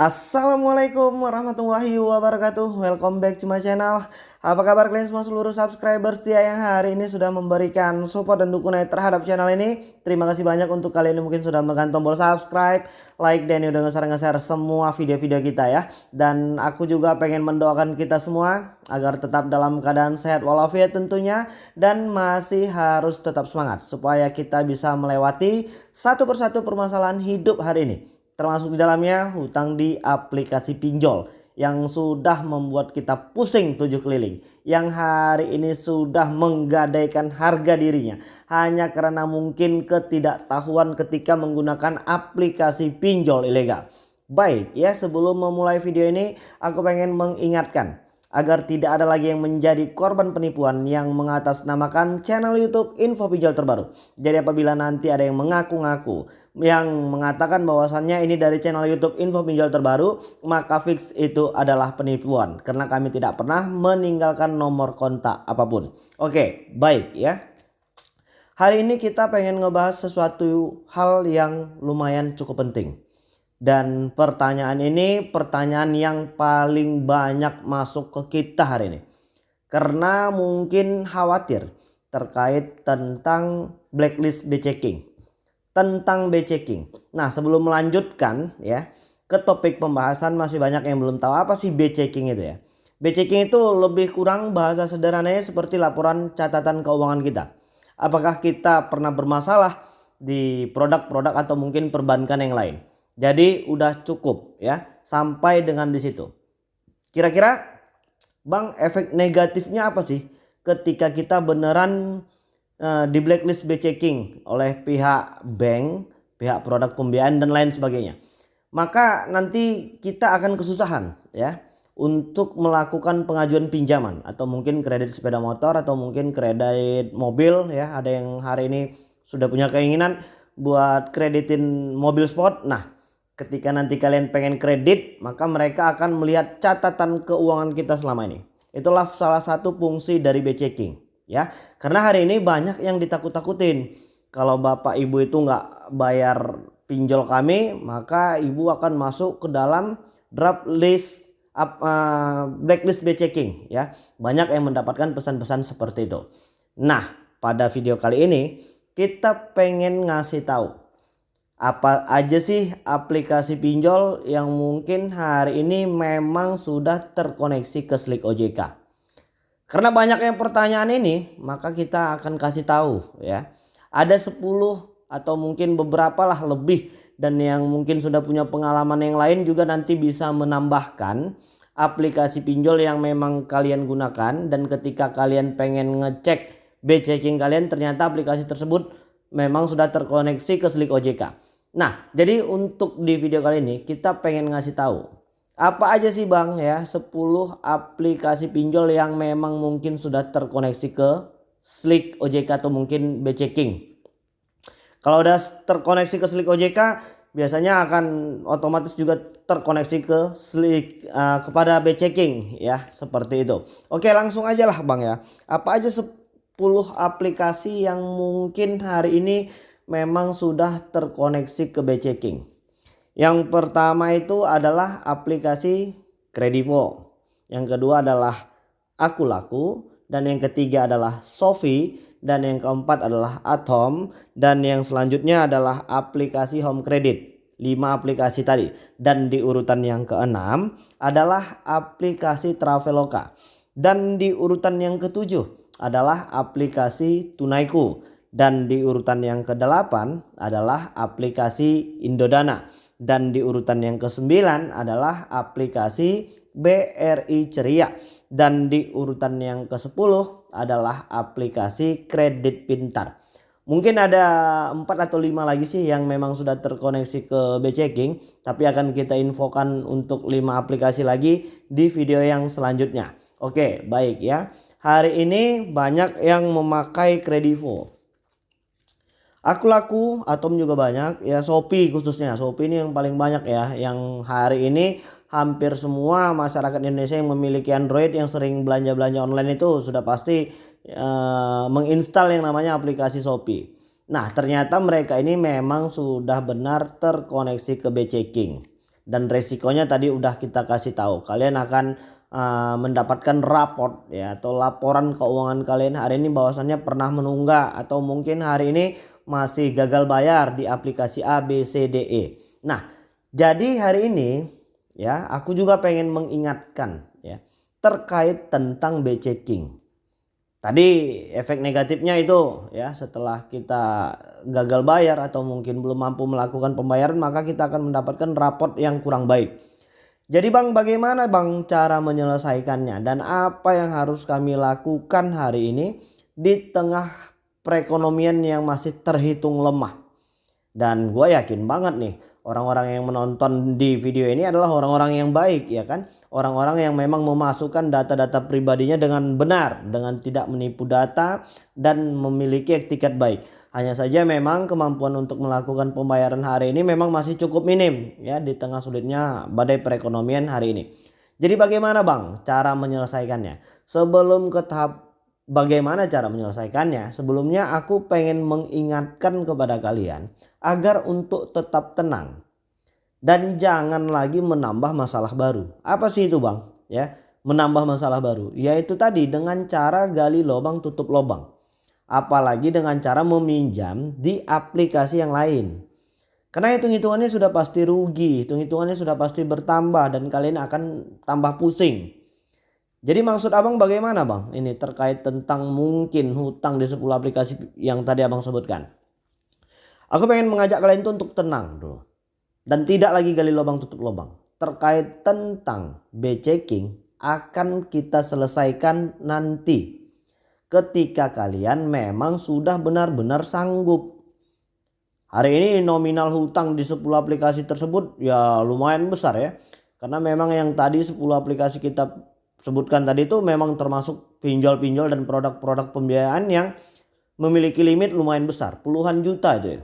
Assalamualaikum warahmatullahi wabarakatuh. Welcome back to my channel. Apa kabar kalian semua seluruh subscriber setia yang hari ini sudah memberikan support dan dukungan terhadap channel ini? Terima kasih banyak untuk kalian yang mungkin sudah menekan tombol subscribe Like dan udah nge-share semua video-video kita ya. Dan aku juga pengen mendoakan kita semua Agar tetap dalam keadaan sehat walafiat tentunya Dan masih harus tetap semangat Supaya kita bisa melewati satu persatu permasalahan hidup hari ini termasuk di dalamnya hutang di aplikasi pinjol yang sudah membuat kita pusing tujuh keliling yang hari ini sudah menggadaikan harga dirinya. Hanya karena mungkin ketidaktahuan ketika menggunakan aplikasi pinjol ilegal. Baik ya sebelum memulai video ini aku pengen mengingatkan agar tidak ada lagi yang menjadi korban penipuan yang mengatasnamakan channel YouTube info pinjol terbaru. Jadi apabila nanti ada yang mengaku-ngaku yang mengatakan bahwasannya ini dari channel YouTube info pinjol terbaru, maka fix itu adalah penipuan karena kami tidak pernah meninggalkan nomor kontak apa pun. Oke, baik ya. Hari ini kita pengen ngebahas sesuatu hal yang lumayan cukup penting. Dan pertanyaan ini pertanyaan yang paling banyak masuk ke kita hari ini. Karena mungkin khawatir terkait tentang blacklist checking tentang B-checking. Nah sebelum melanjutkan ya ke topik pembahasan masih banyak yang belum tahu apa sih B-checking itu ya. B-checking itu lebih kurang bahasa sederhananya seperti laporan catatan keuangan kita. Apakah kita pernah bermasalah di produk-produk atau mungkin perbankan yang lain. Jadi udah cukup ya sampai dengan di situ. Kira-kira Bang efek negatifnya apa sih ketika kita beneran Eh, di blacklist B checking oleh pihak bank, pihak produk pembiayaan dan lain sebagainya. Maka nanti kita akan kesusahan ya untuk melakukan pengajuan pinjaman atau mungkin kredit sepeda motor atau mungkin kredit mobil ya. Ada yang hari ini sudah punya keinginan buat kreditin mobil sport. Nah, ketika nanti kalian pengen kredit, maka mereka akan melihat catatan keuangan kita selama ini. Itulah salah satu fungsi dari B checking ya. Karena hari ini banyak yang ditakut-takutin. Kalau bapak ibu itu nggak bayar pinjol kami maka ibu akan masuk ke dalam draft list uh, blacklist B checking ya. Banyak yang mendapatkan pesan-pesan seperti itu. Nah pada video kali ini kita pengen ngasih tahu apa aja sih aplikasi pinjol yang mungkin hari ini memang sudah terkoneksi ke Slick OJK karena banyak yang pertanyaan ini, maka kita akan kasih tahu ya. Ada 10 atau mungkin beberapa lah lebih dan yang mungkin sudah punya pengalaman yang lain juga nanti bisa menambahkan aplikasi pinjol yang memang kalian gunakan dan ketika kalian pengen ngecek B checking kalian ternyata aplikasi tersebut memang sudah terkoneksi ke Slick OJK. Nah, jadi untuk di video kali ini kita pengen ngasih tahu apa aja sih bang ya 10 aplikasi pinjol yang memang mungkin sudah terkoneksi ke Slick OJK atau mungkin B-checking. Kalau udah terkoneksi ke Slick OJK biasanya akan otomatis juga terkoneksi ke Slick uh, kepada B-checking ya seperti itu. Oke langsung aja lah bang ya. Apa aja 10 aplikasi yang mungkin hari ini memang sudah terkoneksi ke B-checking. Yang pertama itu adalah aplikasi Kredivo. Yang kedua adalah Aku Laku dan yang ketiga adalah Sofi dan yang keempat adalah Atom dan yang selanjutnya adalah aplikasi Home Credit. 5 aplikasi tadi dan di urutan yang keenam adalah aplikasi Traveloka dan di urutan yang ketujuh adalah aplikasi Tunaiku dan di urutan yang kedelapan adalah aplikasi Indodana dan di urutan yang ke-9 adalah aplikasi BRI Ceria. Dan di urutan yang ke-10 adalah aplikasi Kredit Pintar. Mungkin ada 4 atau 5 lagi sih yang memang sudah terkoneksi ke B-Checking. Tapi akan kita infokan untuk 5 aplikasi lagi di video yang selanjutnya. Oke baik ya. Hari ini banyak yang memakai Kredivo. Aku laku, Atom juga banyak, ya Shopee khususnya. Shopee ini yang paling banyak ya, yang hari ini hampir semua masyarakat Indonesia yang memiliki Android yang sering belanja-belanja online itu sudah pasti uh, menginstal yang namanya aplikasi Shopee. Nah ternyata mereka ini memang sudah benar terkoneksi ke B-checking. dan resikonya tadi udah kita kasih tahu kalian akan uh, mendapatkan raport ya atau laporan keuangan kalian hari ini bahwasannya pernah menunggak atau mungkin hari ini masih gagal bayar di aplikasi A B C D E. Nah, jadi hari ini ya aku juga pengen mengingatkan ya terkait tentang B checking. Tadi efek negatifnya itu ya setelah kita gagal bayar atau mungkin belum mampu melakukan pembayaran maka kita akan mendapatkan raport yang kurang baik. Jadi bang bagaimana bang cara menyelesaikannya dan apa yang harus kami lakukan hari ini di tengah perekonomian yang masih terhitung lemah. Dan gue yakin banget nih orang-orang yang menonton di video ini adalah orang-orang yang baik ya kan? Orang-orang yang memang memasukkan data-data pribadinya dengan benar dengan tidak menipu data dan memiliki etiket baik. Hanya saja memang kemampuan untuk melakukan pembayaran hari ini memang masih cukup minim ya di tengah sulitnya badai perekonomian hari ini. Jadi bagaimana bang cara menyelesaikannya? Sebelum ke tahap bagaimana cara menyelesaikannya sebelumnya aku pengen mengingatkan kepada kalian agar untuk tetap tenang dan jangan lagi menambah masalah baru. Apa sih itu, Bang? Ya, menambah masalah baru yaitu tadi dengan cara gali lubang tutup lubang. Apalagi dengan cara meminjam di aplikasi yang lain. Karena hitung-hitungannya sudah pasti rugi, hitung-hitungannya sudah pasti bertambah dan kalian akan tambah pusing. Jadi maksud abang bagaimana bang? Ini terkait tentang mungkin hutang di 10 aplikasi yang tadi abang sebutkan. Aku pengen mengajak kalian itu untuk tenang dulu. Dan tidak lagi gali lubang tutup lubang. Terkait tentang B-checking akan kita selesaikan nanti. Ketika kalian memang sudah benar-benar sanggup. Hari ini nominal hutang di 10 aplikasi tersebut ya lumayan besar ya. Karena memang yang tadi 10 aplikasi kita sebutkan tadi itu memang termasuk pinjol-pinjol dan produk-produk pembiayaan yang memiliki limit lumayan besar. Puluhan juta itu ya.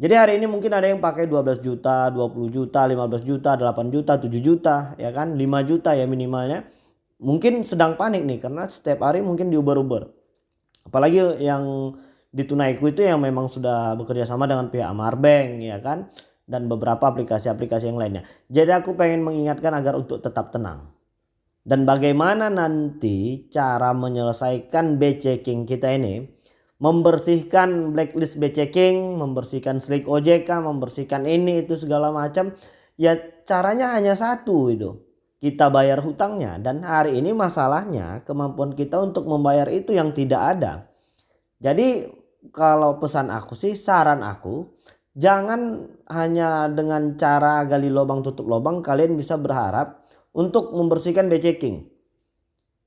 Jadi hari ini mungkin ada yang pakai 12 juta, 20 juta, 15 juta, 8 juta, 7 juta, ya kan? 5 juta ya minimalnya. Mungkin sedang panik nih karena setiap hari mungkin diuber-uber. Apalagi yang di Tunaiku itu yang memang sudah bekerja sama dengan pihak Amarbank ya kan dan beberapa aplikasi-aplikasi yang lainnya. Jadi aku pengen mengingatkan agar untuk tetap tenang. Dan bagaimana nanti cara menyelesaikan B checking kita ini membersihkan blacklist checking, membersihkan slick OJK, membersihkan ini itu segala macam. Ya caranya hanya satu itu. Kita bayar hutangnya dan hari ini masalahnya kemampuan kita untuk membayar itu yang tidak ada. Jadi kalau pesan aku sih saran aku jangan hanya dengan cara gali lubang tutup lubang kalian bisa berharap untuk membersihkan checking.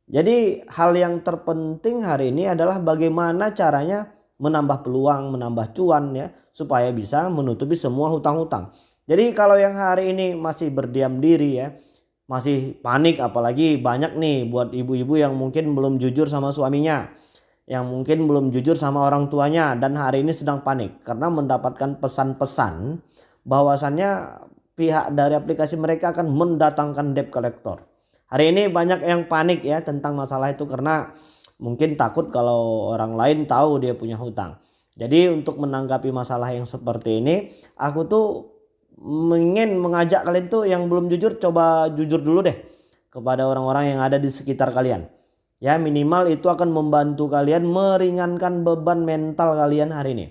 Jadi hal yang terpenting hari ini adalah bagaimana caranya menambah peluang, menambah cuan ya supaya bisa menutupi semua hutang-hutang. Jadi kalau yang hari ini masih berdiam diri ya, masih panik apalagi banyak nih buat ibu-ibu yang mungkin belum jujur sama suaminya, yang mungkin belum jujur sama orang tuanya dan hari ini sedang panik karena mendapatkan pesan-pesan bahwasannya pihak dari aplikasi mereka akan mendatangkan debt collector. Hari ini banyak yang panik ya tentang masalah itu karena mungkin takut kalau orang lain tahu dia punya hutang. Jadi untuk menanggapi masalah yang seperti ini, aku tuh ingin mengajak kalian tuh yang belum jujur coba jujur dulu deh kepada orang-orang yang ada di sekitar kalian. Ya minimal itu akan membantu kalian meringankan beban mental kalian hari ini.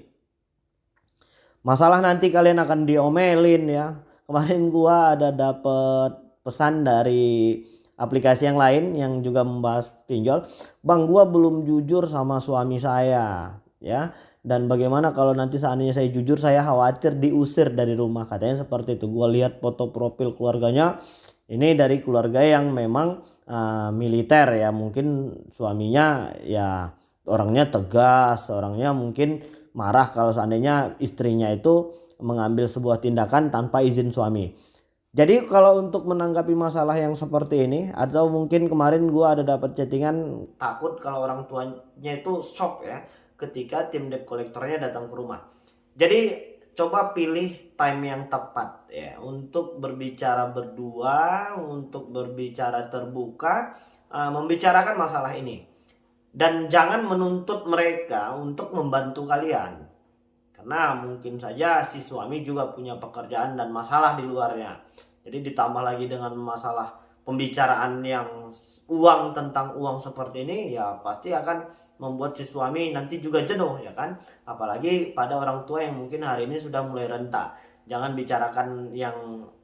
Masalah nanti kalian akan diomelin ya. Kemarin gua ada dapat pesan dari aplikasi yang lain yang juga membahas pinjol. Bang gua belum jujur sama suami saya ya. Dan bagaimana kalau nanti seandainya saya jujur saya khawatir diusir dari rumah. Katanya seperti itu. Gua lihat foto profil keluarganya. Ini dari keluarga yang memang uh, militer ya. Mungkin suaminya ya orangnya tegas orangnya mungkin marah kalau seandainya istrinya itu mengambil sebuah tindakan tanpa izin suami jadi kalau untuk menanggapi masalah yang seperti ini atau mungkin kemarin gue ada dapat chattingan takut kalau orang tuanya itu shock ya ketika tim debt collectornya datang ke rumah. Jadi coba pilih time yang tepat ya untuk berbicara berdua, untuk berbicara terbuka, uh, membicarakan masalah ini. Dan jangan menuntut mereka untuk membantu kalian. Karena mungkin saja si suami juga punya pekerjaan dan masalah di luarnya. Jadi ditambah lagi dengan masalah pembicaraan yang uang tentang uang seperti ini ya pasti akan membuat si suami nanti juga jenuh ya kan apalagi pada orang tua yang mungkin hari ini sudah mulai renta jangan bicarakan yang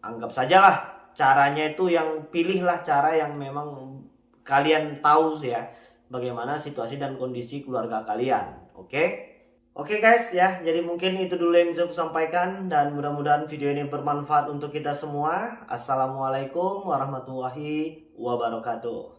anggap sajalah caranya itu yang pilihlah cara yang memang kalian tahu sih ya bagaimana situasi dan kondisi keluarga kalian oke okay? Oke okay guys ya, jadi mungkin itu dulu yang bisa aku sampaikan dan mudah-mudahan video ini bermanfaat untuk kita semua. Assalamualaikum warahmatullahi wabarakatuh.